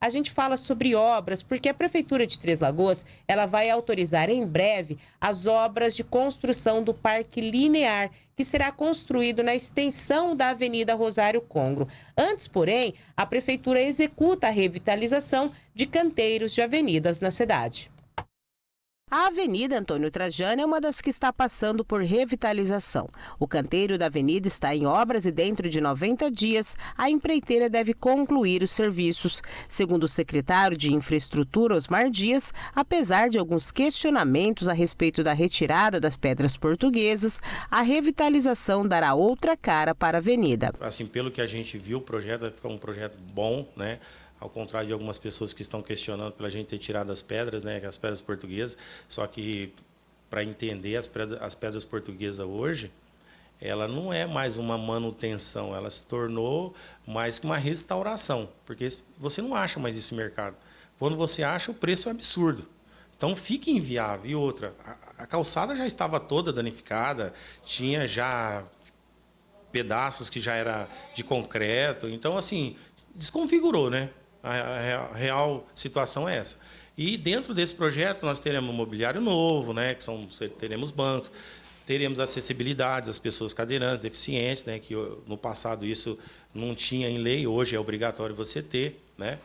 a gente fala sobre obras, porque a Prefeitura de Três Lagoas ela vai autorizar em breve as obras de construção do Parque Linear, que será construído na extensão da Avenida Rosário Congro. Antes, porém, a Prefeitura executa a revitalização de canteiros de avenidas na cidade. A Avenida Antônio Trajano é uma das que está passando por revitalização. O canteiro da avenida está em obras e dentro de 90 dias a empreiteira deve concluir os serviços. Segundo o secretário de Infraestrutura, Osmar Dias, apesar de alguns questionamentos a respeito da retirada das pedras portuguesas, a revitalização dará outra cara para a avenida. Assim, pelo que a gente viu, o projeto vai ficar um projeto bom, né? Ao contrário de algumas pessoas que estão questionando pela gente ter tirado as pedras, né, as pedras portuguesas, só que para entender as pedras, as pedras portuguesas hoje, ela não é mais uma manutenção, ela se tornou mais que uma restauração, porque você não acha mais isso no mercado. Quando você acha, o preço é absurdo. Então fica inviável. E outra, a, a calçada já estava toda danificada, tinha já pedaços que já era de concreto, então assim, desconfigurou, né? A, real situação é essa. E dentro desse projeto nós teremos mobiliário novo, né, que são teremos bancos, teremos acessibilidade às pessoas cadeirantes, deficientes, né, que no passado isso não tinha em lei, hoje é obrigatório você ter, né?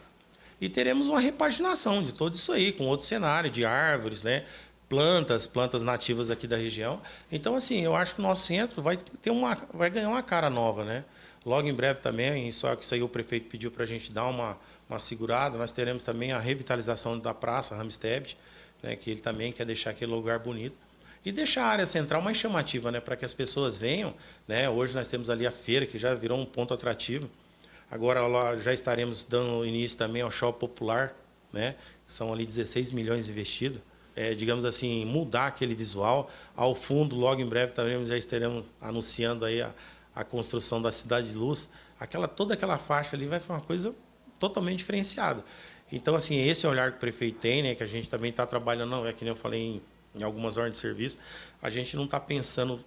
E teremos uma repaginação de tudo isso aí, com outro cenário de árvores, né? plantas, plantas nativas aqui da região. Então, assim, eu acho que o nosso centro vai ter uma, vai ganhar uma cara nova, né? Logo em breve também, só que isso aí o prefeito pediu para a gente dar uma, uma segurada, nós teremos também a revitalização da praça Ramstead, né, que ele também quer deixar aquele lugar bonito. E deixar a área central mais chamativa, né, para que as pessoas venham. Né? Hoje nós temos ali a feira, que já virou um ponto atrativo. Agora lá já estaremos dando início também ao shopping popular, né? são ali 16 milhões investidos. É, digamos assim, mudar aquele visual. Ao fundo, logo em breve, também já estaremos anunciando aí a, a construção da Cidade de Luz, aquela, toda aquela faixa ali vai ser uma coisa totalmente diferenciada. Então, assim, esse olhar que o prefeito tem, né, que a gente também está trabalhando, é que nem eu falei em, em algumas ordens de serviço, a gente não está pensando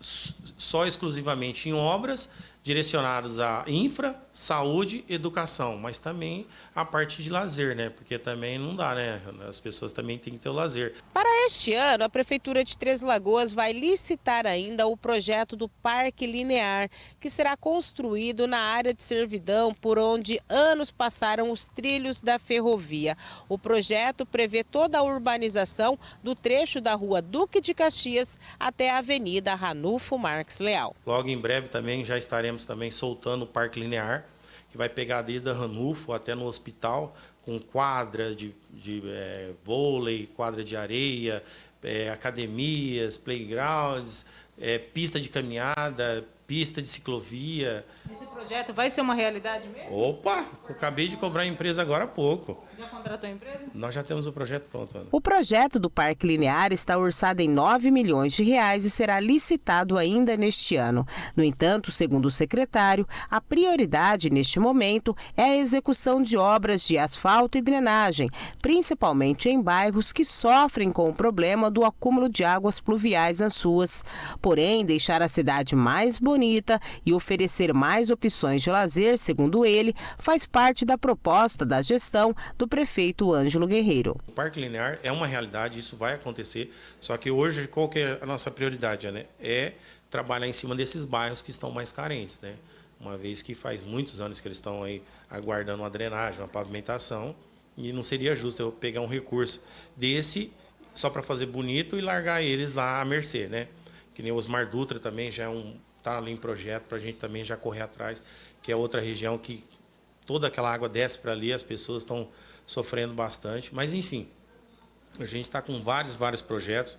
só exclusivamente em obras direcionados à infra, saúde, educação, mas também a parte de lazer, né? Porque também não dá, né? As pessoas também têm que ter o lazer. Para este ano, a Prefeitura de Três Lagoas vai licitar ainda o projeto do Parque Linear, que será construído na área de servidão por onde anos passaram os trilhos da ferrovia. O projeto prevê toda a urbanização do trecho da rua Duque de Caxias até a Avenida Ranulfo Marques Leal. Logo em breve também já estaremos também soltando o Parque Linear, que vai pegar desde a Ranulfo até no hospital, com quadra de, de é, vôlei, quadra de areia, é, academias, playgrounds, é, pista de caminhada, pista de ciclovia. Esse projeto vai ser uma realidade mesmo? Opa, eu acabei de cobrar a empresa agora há pouco. Já contratou a empresa? Nós já temos o projeto pronto. Ana. O projeto do Parque Linear está orçado em 9 milhões de reais e será licitado ainda neste ano. No entanto, segundo o secretário, a prioridade neste momento é a execução de obras de asfalto e drenagem, principalmente em bairros que sofrem com o problema do acúmulo de águas pluviais nas ruas. Porém, deixar a cidade mais bonita bonita e oferecer mais opções de lazer, segundo ele, faz parte da proposta da gestão do prefeito Ângelo Guerreiro. O Parque Linear é uma realidade, isso vai acontecer, só que hoje qual que é a nossa prioridade? Né? É trabalhar em cima desses bairros que estão mais carentes, né? uma vez que faz muitos anos que eles estão aí aguardando uma drenagem, uma pavimentação, e não seria justo eu pegar um recurso desse só para fazer bonito e largar eles lá à mercê, né? Que nem o Osmar Dutra também já é um está ali em projeto para a gente também já correr atrás, que é outra região que toda aquela água desce para ali, as pessoas estão sofrendo bastante. Mas, enfim, a gente está com vários, vários projetos.